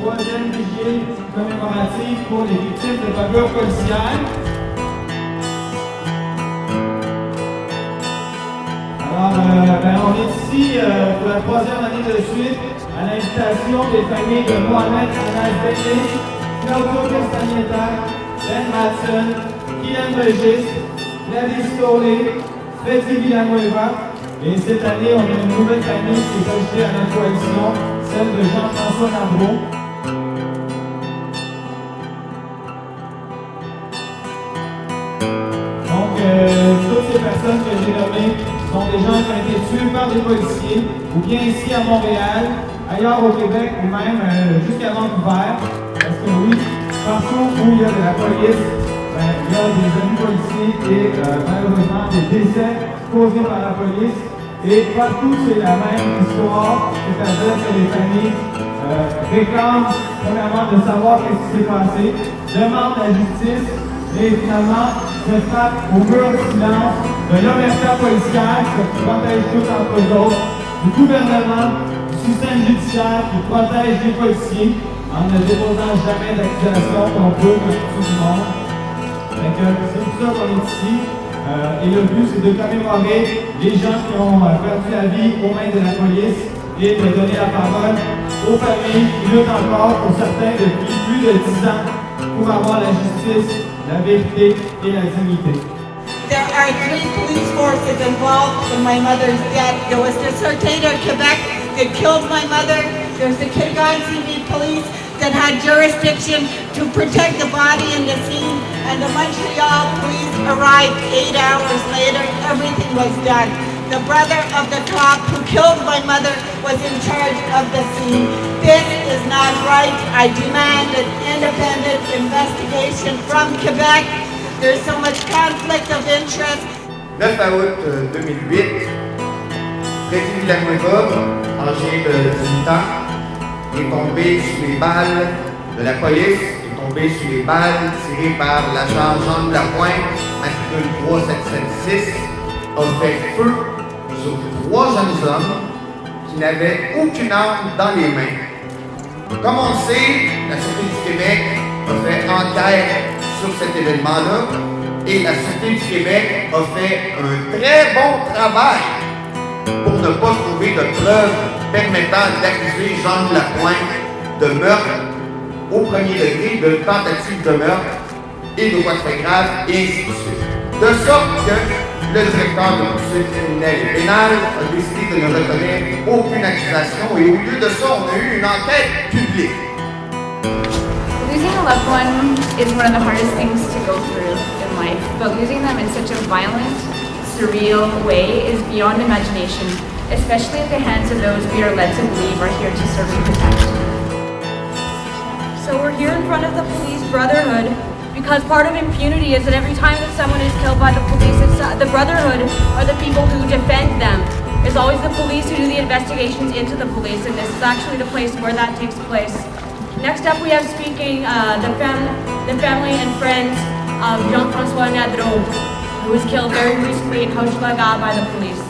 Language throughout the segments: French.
troisième vigile commémorative pour les victimes de bavures policières. Alors, euh, ben, on est ici euh, pour la troisième année de suite à l'invitation des familles de Mohamed Anas Claudio Castagnetta, Ben Matson, Kylian Regis, Gladys Tolé, Freddy Villanueva. Et cette année, on a une nouvelle famille qui est ajoutée à notre coalition, de Jean-François Navreau. Donc, euh, toutes ces personnes que j'ai nommées sont des gens qui été tués par des policiers, ou bien ici à Montréal, ailleurs au Québec, ou même euh, jusqu'à Vancouver. Parce que oui, partout où il y a de la police, ben, il y a des amis policiers et euh, malheureusement des décès causés par la police. Et partout, c'est la même histoire, c'est-à-dire que les familles euh, réclament premièrement de savoir ce qui s'est passé, demandent la justice et finalement se frappent au mur de silence de l'omerta policière qui protège tous entre eux autres, du gouvernement, du système judiciaire qui protège les policiers en ne déposant jamais d'accusation contre eux comme tout le monde. C'est pour ça qu'on est ici. Euh, et le but, c'est de commémorer les gens qui ont euh, perdu la vie aux mains de la police et de donner la parole aux familles luttent encore pour certains depuis plus de 10 ans pour avoir la justice, la vérité et la dignité. There are three police forces involved in my mother's death. There was the Sûreté de Quebec that killed my mother. There's the that had jurisdiction to protect the body and the scene. And the Montreal police arrived eight hours later. Everything was done. The brother of the cop who killed my mother was in charge of the scene. This is not right. I demand an independent investigation from Quebec. There's so much conflict of interest. 9 août euh, 2008, Freddy Villanueva, âgé de 18 euh, ans, est tombé sous les balles de la police, est tombé sous les balles tirées par l'agent Jean de Lapointe, matricule 3776, a fait feu sur trois jeunes hommes qui n'avaient aucune arme dans les mains. Comme on sait, la Sûreté du Québec a fait enquête sur cet événement-là et la Sûreté du Québec a fait un très bon travail pour ne pas trouver de preuves permettant d'accuser Jean Lapointe de meurtre au premier degré, de tentative de meurtre et de de fait grave, et ainsi de suite. De sorte que le directeur de poursuite criminelle et a décidé de ne reconnaître aucune accusation et au lieu de ça, on a eu une enquête publique. Losing a loved one is one of the hardest things to go through in life, but losing them in such a violent, surreal way is beyond imagination, especially at the hands of those we are led to believe are here to serve and protect. So we're here in front of the police brotherhood because part of impunity is that every time that someone is killed by the police, it's, uh, the brotherhood are the people who defend them. It's always the police who do the investigations into the police, and this is actually the place where that takes place. Next up, we have speaking uh, the, fam- the family and friends of Jean-Francois Nadreau, who was killed very recently in Hochelaga by the police.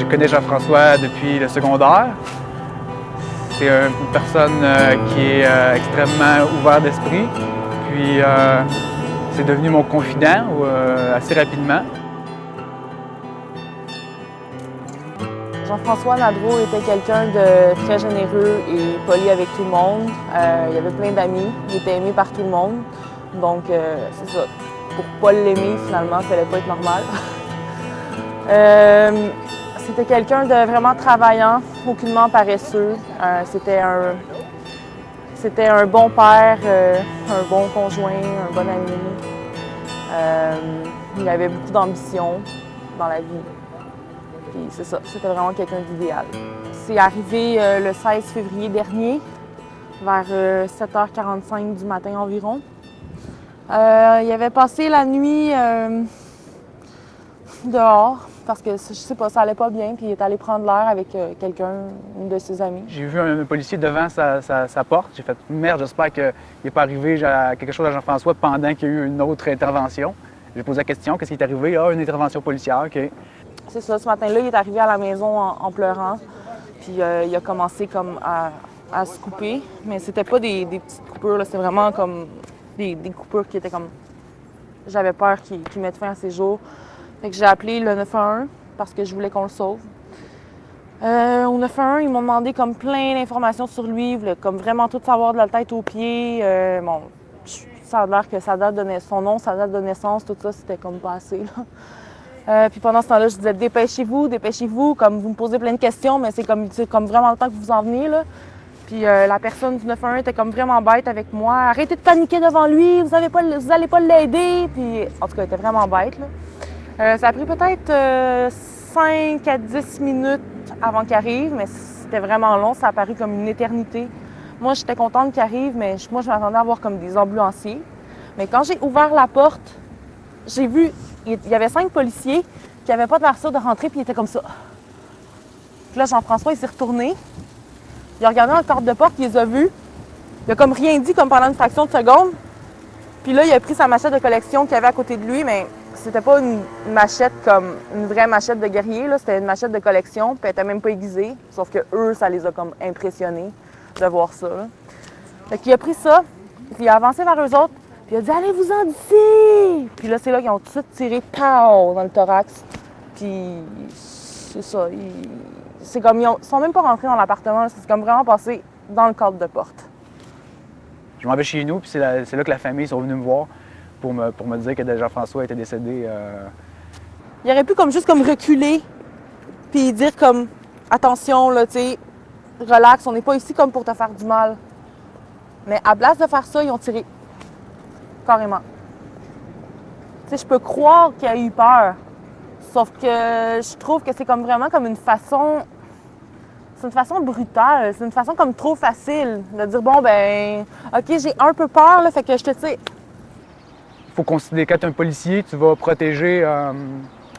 Je connais Jean-François depuis le secondaire. C'est une personne euh, qui est euh, extrêmement ouvert d'esprit. Puis euh, c'est devenu mon confident assez rapidement. Jean-François Nadreau était quelqu'un de très généreux et poli avec tout le monde. Il avait plein d'amis, il était aimé par tout le monde. Donc, c'est ça. Pour pas l'aimer, finalement, ça fallait pas être normal. C'était quelqu'un de vraiment travaillant, aucunement paresseux. Euh, C'était un, c'était un bon père, euh, un bon conjoint, un bon ami. Euh, il avait beaucoup d'ambition dans la vie. Puis c'est ça, c'était vraiment quelqu'un d'idéal. C'est arrivé le 16 février dernier, vers euh, 7h45 du matin environ. Il avait passé la nuit dehors parce que je sais pas, ça allait pas bien, puis il est allé prendre l'air avec euh, quelqu'un, une de ses amis. J'ai vu un, policier devant sa, porte. J'ai fait merde, j'espère qu'il n'est pas arrivé à quelque chose à Jean-François pendant qu'il y a eu une autre intervention. J'ai posé la question qu'est-ce qui est arrivé? Ah, une intervention policière, OK. C'est ça, ce matin-là, il est arrivé à la maison en, pleurant, puis euh, il a commencé comme à, se couper, mais c'était pas des, petites coupures, c'était vraiment comme des, coupures qui étaient comme. J'avais peur qu'il mette fin à ses jours. Fait que j'ai appelé le 911 parce que je voulais qu'on le sauve. Euh, au 911, ils m'ont demandé comme plein d'informations sur lui, comme vraiment tout savoir de la tête aux pieds. Euh, bon, ça a l'air que sa date de son nom, sa date de naissance, tout ça, c'était comme pas assez. Euh, puis pendant ce temps-là, je disais dépêchez-vous, dépêchez-vous, comme vous me posez plein de questions, mais c'est comme, comme vraiment le temps que vous en venez. Là. Puis la personne du 911 était comme vraiment bête avec moi. Arrêtez de paniquer devant lui, vous n'allez pas, l'aider. Puis en tout cas, elle était vraiment bête. Euh, ça a pris peut-être 5 euh, à 10 minutes avant qu'il arrive, mais c'était vraiment long. Ça a paru comme une éternité. Moi, j'étais contente qu'il arrive, mais moi, je m'attendais à voir comme des ambulanciers. Mais quand j'ai ouvert la porte, j'ai vu, il y avait cinq policiers qui n'avaient pas de l'air de rentrer, puis ils étaient comme ça. Puis là, Jean-François, il s'est retourné. Il a regardé dans le de porte, il les a vus. Il a comme rien dit, comme pendant une fraction de seconde. Puis là, il a pris sa machette de collection qu'il avait à côté de lui, mais c'était pas une machette comme une vraie machette de guerrier, c'était une machette de collection, puis elle était même pas aiguisée. Sauf que eux, ça les a comme impressionnés de voir ça. Là. Qu'il a pris ça, puis il a avancé vers eux autres, puis il a dit Allez-vous-en d'ici! Puis là, c'est là qu'ils ont tout de suite tiré pow, dans le thorax. Puis c'est ça. C'est comme ils, sont même pas rentrés dans l'appartement, c'est comme vraiment passé dans le cadre de porte. Je m'en vais chez nous, puis c'est là que la famille sont venus me voir pour me, dire que Jean-François était décédé. Euh. Il aurait pu comme juste comme reculer, puis dire comme attention, là, tu sais, relax, on n'est pas ici comme pour te faire du mal. Mais à place de faire ça, ils ont tiré. Carrément. Je peux croire qu'il a eu peur. Sauf que je trouve que c'est comme vraiment comme une façon. C'est une façon brutale. C'est une façon comme trop facile de dire bon ben ok j'ai un peu peur là, fait que je te tire faut considérer quand tu es un policier, tu vas protéger euh,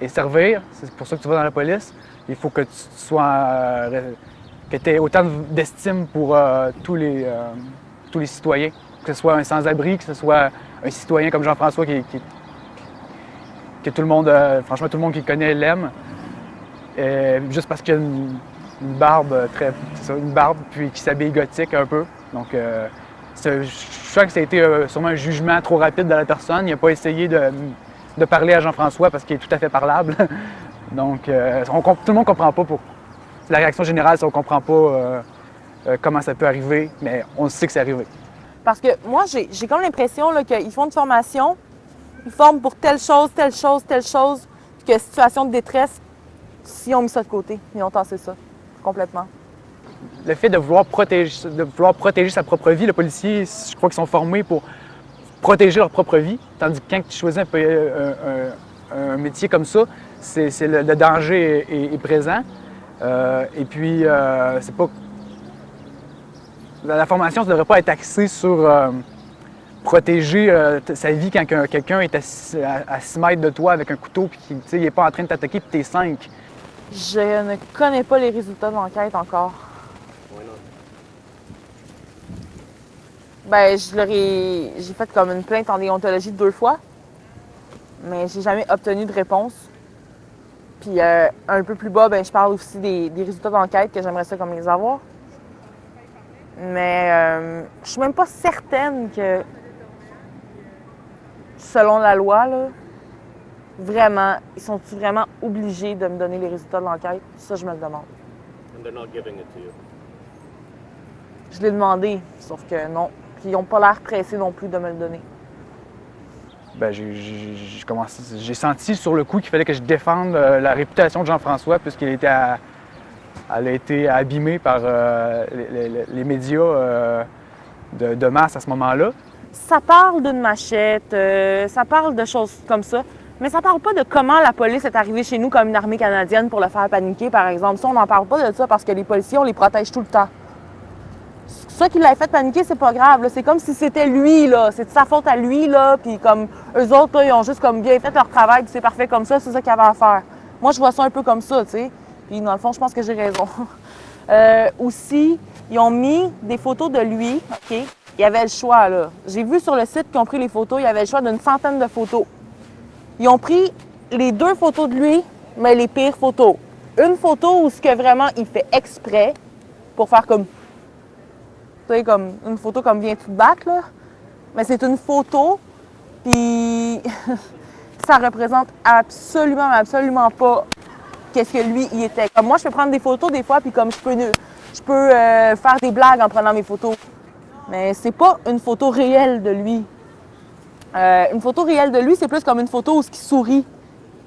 et servir. C'est pour ça que tu vas dans la police. Il faut que tu sois. Euh, que aies autant d'estime pour euh, tous, les, tous les citoyens. Que ce soit un sans-abri, que ce soit un citoyen comme Jean-François qui, que tout le monde, franchement, tout le monde qui connaît l'aime. juste parce qu'il a une, barbe très. une barbe, puis qui s'habille gothique un peu. Donc, je crois que ça a été euh, sûrement un jugement trop rapide de la personne. Il n'a pas essayé de, parler à Jean-François parce qu'il est tout à fait parlable. Donc, euh, tout le monde ne comprend pas pour. La réaction générale, c'est qu'on ne comprend pas euh, comment ça peut arriver, mais on sait que c'est arrivé. Parce que moi, j'ai comme l'impression qu'ils font une formation, ils forment pour telle chose, telle chose, telle chose, que situation de détresse, si on mis ça de côté, ils ont tassé ça complètement le fait de vouloir, protéger, sa propre vie, le policier, je crois qu'ils sont formés pour protéger leur propre vie. Tandis que quand tu choisis un, métier comme ça, le, danger est, présent. Euh, et puis, euh, c'est pas. La, formation ne devrait pas être axée sur euh, protéger sa vie quand quelqu'un est à, 6 mètres de toi avec un couteau et qu'il n'est pas en train de t'attaquer puis t'es 5. Je ne connais pas les résultats de l'enquête encore. Ben, je leur ai... J'ai fait comme une plainte en déontologie deux fois, mais j'ai jamais obtenu de réponse. Puis euh, un peu plus bas, ben, je parle aussi des, résultats d'enquête que j'aimerais ça comme les avoir. Mais euh, je suis même pas certaine que, selon la loi, là, vraiment, ils sont ils vraiment obligés de me donner les résultats de l'enquête? Ça, je me le demande. Je l'ai demandé, sauf que non. Puis ils n'ont pas l'air pressés non plus de me le donner. Ben, j'ai senti sur le coup qu'il fallait que je défende euh, la réputation de Jean-François puisqu'il était elle a été abîmée par euh, les, médias euh, de, masse à ce moment-là. Ça parle d'une machette, ça parle de choses comme ça, mais ça parle pas de comment la police est arrivée chez nous comme une armée canadienne pour le faire paniquer, par exemple. Ça, on n'en parle pas de ça parce que les policiers, on les protège tout le temps. Ça qui l'a fait paniquer, c'est pas grave. C'est comme si c'était lui, là. C'est de sa faute à lui, là. Puis comme eux autres, ils ont juste comme bien fait leur travail, c'est parfait comme ça, c'est ça qu'il avait à faire. Moi, je vois ça un peu comme ça, tu sais. Puis dans le fond, je pense que j'ai raison. Euh, aussi, ils ont mis des photos de lui, OK? Il y avait le choix, là. J'ai vu sur le site qu'ils ont pris les photos, il y avait le choix d'une centaine de photos. Ils ont pris les deux photos de lui, mais les pires photos. Une photo où ce que vraiment il fait exprès pour faire comme tu comme une photo comme vient tout battre. Mais c'est une photo, puis ça représente absolument, absolument pas qu'est-ce que lui, il était. Comme moi, je peux prendre des photos des fois, puis comme je peux, je peux euh, faire des blagues en prenant mes photos. Mais c'est pas une photo réelle de lui. Euh, une photo réelle de lui, c'est plus comme une photo où il sourit.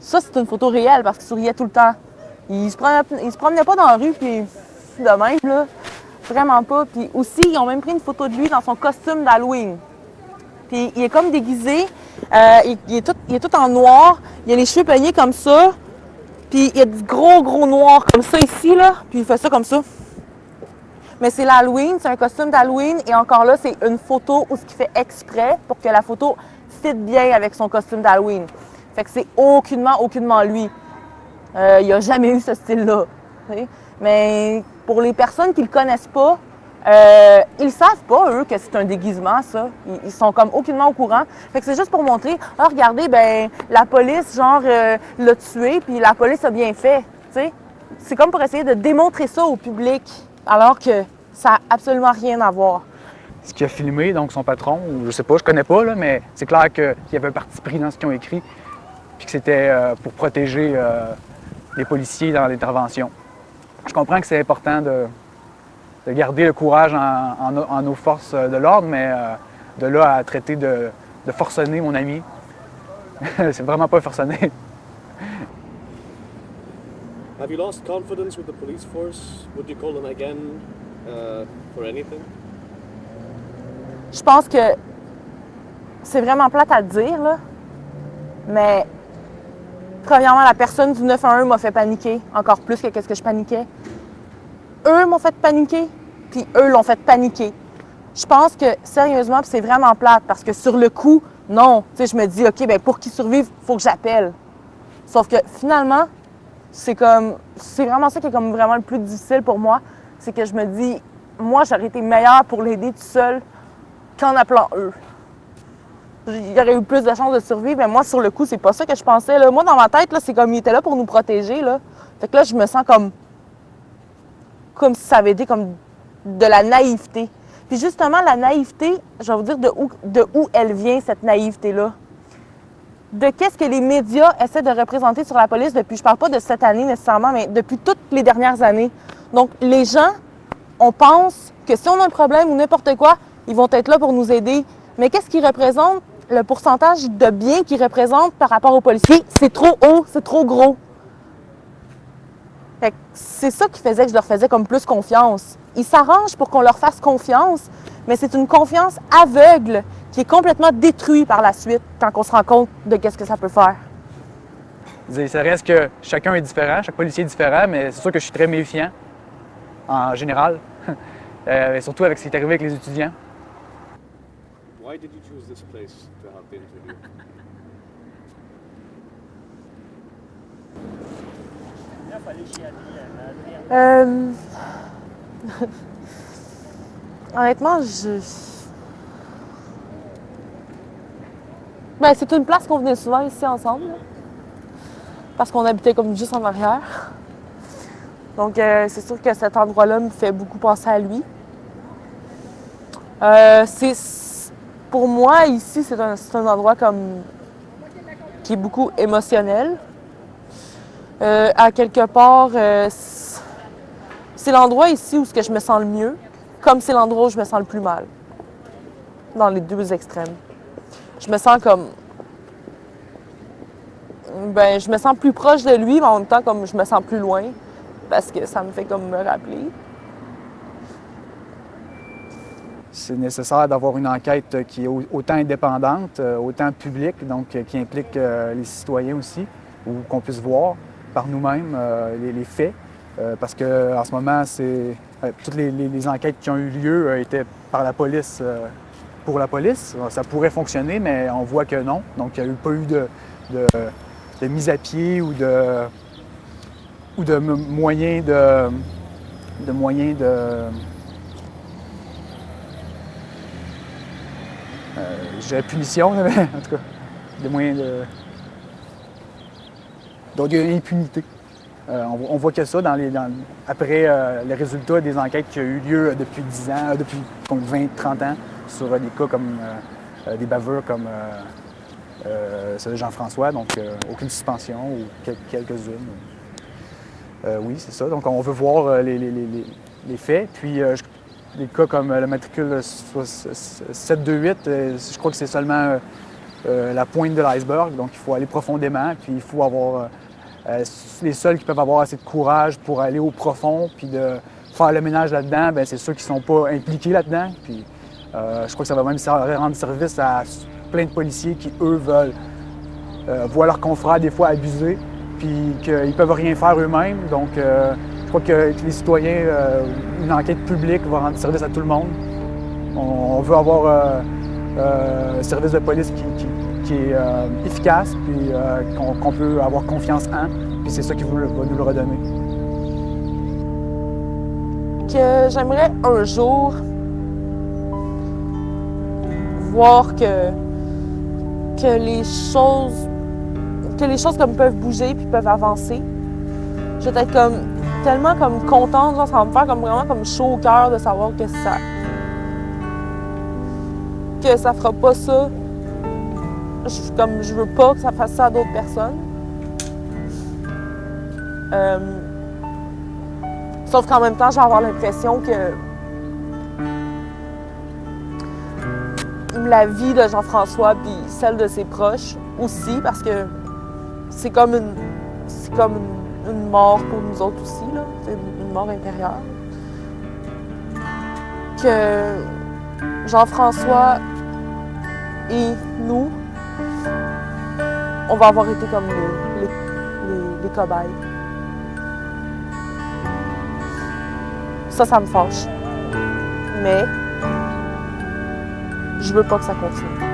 Ça, c'est une photo réelle parce qu'il souriait tout le temps. Il se promenait, il se promenait pas dans la rue, puis de même, là. Vraiment pas. Puis aussi, ils ont même pris une photo de lui dans son costume d'Halloween. Puis il est comme déguisé. Euh, il, est tout, il, est tout, en noir. Il a les cheveux peignés comme ça. Puis il y a du gros, gros noir comme ça ici, là. Puis il fait ça comme ça. Mais c'est l'Halloween, c'est un costume d'Halloween. Et encore là, c'est une photo où ce qu'il fait exprès pour que la photo fit bien avec son costume d'Halloween. Fait que c'est aucunement, aucunement lui. Euh, il a jamais eu ce style-là. Mais pour les personnes qui le connaissent pas, euh, ils savent pas, eux, que c'est un déguisement, ça. Ils, sont comme aucunement au courant. Fait que c'est juste pour montrer, ah, regardez, ben la police, genre, euh, l'a tué, puis la police a bien fait, tu sais. C'est comme pour essayer de démontrer ça au public, alors que ça n'a absolument rien à voir. Ce qui a filmé, donc son patron, ou je sais pas, je connais pas, là, mais c'est clair qu'il y avait un parti pris dans ce qu'ils ont écrit, puis que c'était euh, pour protéger euh, les policiers dans l'intervention. Je comprends que c'est important de, garder le courage en, nos forces de l'ordre, mais euh, de là à traiter de, forcener mon ami, c'est vraiment pas forcener. Have you lost confidence with the police force? Would you call them again uh, for anything? Je pense que c'est vraiment plate à dire, là, mais Premièrement, la personne du 911 m'a fait paniquer, encore plus que ce que je paniquais. Eux m'ont fait paniquer, puis eux l'ont fait paniquer. Je pense que, sérieusement, c'est vraiment plate, parce que sur le coup, non. Je me dis, OK, ben pour qu'ils survivent, il faut que j'appelle. Sauf que finalement, c'est comme, c'est vraiment ça qui est comme vraiment le plus difficile pour moi. C'est que je me dis, moi, j'aurais été meilleure pour l'aider tout seul qu'en appelant eux il aurait eu plus de chances de survivre. Mais moi, sur le coup, c'est pas ça que je pensais. Moi, dans ma tête, c'est comme il était là pour nous protéger. Là. Fait que là, je me sens comme. comme si ça avait été comme de la naïveté. Puis justement, la naïveté, je vais vous dire de où, de où elle vient, cette naïveté-là. De qu'est-ce que les médias essaient de représenter sur la police depuis, je parle pas de cette année nécessairement, mais depuis toutes les dernières années. Donc, les gens, on pense que si on a un problème ou n'importe quoi, ils vont être là pour nous aider. Mais qu'est-ce qu'ils représentent? Le pourcentage de biens qu'ils représentent par rapport aux policiers, c'est trop haut, c'est trop gros. C'est ça qui faisait que je leur faisais comme plus confiance. Ils s'arrangent pour qu'on leur fasse confiance, mais c'est une confiance aveugle qui est complètement détruite par la suite quand on se rend compte de qu'est-ce que ça peut faire. Ça reste que chacun est différent, chaque policier est différent, mais c'est sûr que je suis très méfiant en général, euh, et surtout avec ce qui est arrivé avec les étudiants. Why did you choose this place to have the interview? Euh... Honnêtement, je. Ben, c'est une place qu'on venait souvent ici ensemble. Parce qu'on habitait comme juste en arrière. Donc, euh, c'est sûr que cet endroit-là me fait beaucoup penser à lui. Euh, pour moi, ici, c'est un, endroit comme qui est beaucoup émotionnel. Euh, à quelque part, euh, c'est l'endroit ici où je me sens le mieux, comme c'est l'endroit où je me sens le plus mal, dans les deux extrêmes. Je me sens comme... Ben, je me sens plus proche de lui, mais en même temps, comme je me sens plus loin, parce que ça me fait comme me rappeler. C'est nécessaire d'avoir une enquête qui est autant indépendante, euh, autant publique, donc euh, qui implique euh, les citoyens aussi, ou qu'on puisse voir par nous-mêmes les, faits, parce qu'en ce moment, c'est toutes les, enquêtes qui ont eu lieu étaient par la police, pour la police. Ça pourrait fonctionner, mais on voit que non. Donc, il n'y a pas eu de, mise à pied ou de, moyens de moyens de j'ai punition, mais en tout cas, des moyens de. Donc, il y a une impunité. Euh, on, voit que ça dans les, après euh, les résultats des enquêtes qui ont eu lieu depuis 10 ans, euh, depuis 20-30 ans, sur des cas comme des bavures comme celui de Jean-François, donc aucune suspension ou quelques-unes. oui, c'est ça. Donc, on veut voir les, les faits. Puis, des cas comme le matricule 728, je crois que c'est seulement euh, la pointe de l'iceberg. Donc, il faut aller profondément, puis il faut avoir euh, euh, les seuls qui peuvent avoir assez de courage pour aller au profond, puis de faire le ménage là-dedans, ben, c'est ceux qui ne sont pas impliqués là-dedans. Puis, je crois que ça va même rendre service à plein de policiers qui, eux, veulent voir leurs confrères des fois abuser, puis qu'ils ne peuvent rien faire eux-mêmes. Donc, crois que les citoyens, une enquête publique va rendre service à tout le monde. On, veut avoir un service de police qui, est euh, efficace, puis euh, qu'on peut avoir confiance en, puis c'est ça qui va nous le redonner. Que j'aimerais un jour voir que, que les choses que les choses comme peuvent bouger puis peuvent avancer. Je vais être comme tellement comme contente, ça va me faire comme vraiment comme chaud au cœur de savoir que ça que ça fera pas ça je, comme je veux pas que ça fasse ça à d'autres personnes. Euh, sauf qu'en même temps, j'ai avoir l'impression que la vie de Jean-François puis celle de ses proches aussi, parce que c'est comme une c'est comme une, mort pour nous autres aussi, là. Une mort intérieure. Que Jean-François et nous, on va avoir été comme les, cobayes. Ça, ça me fâche. Mais je veux pas que ça continue.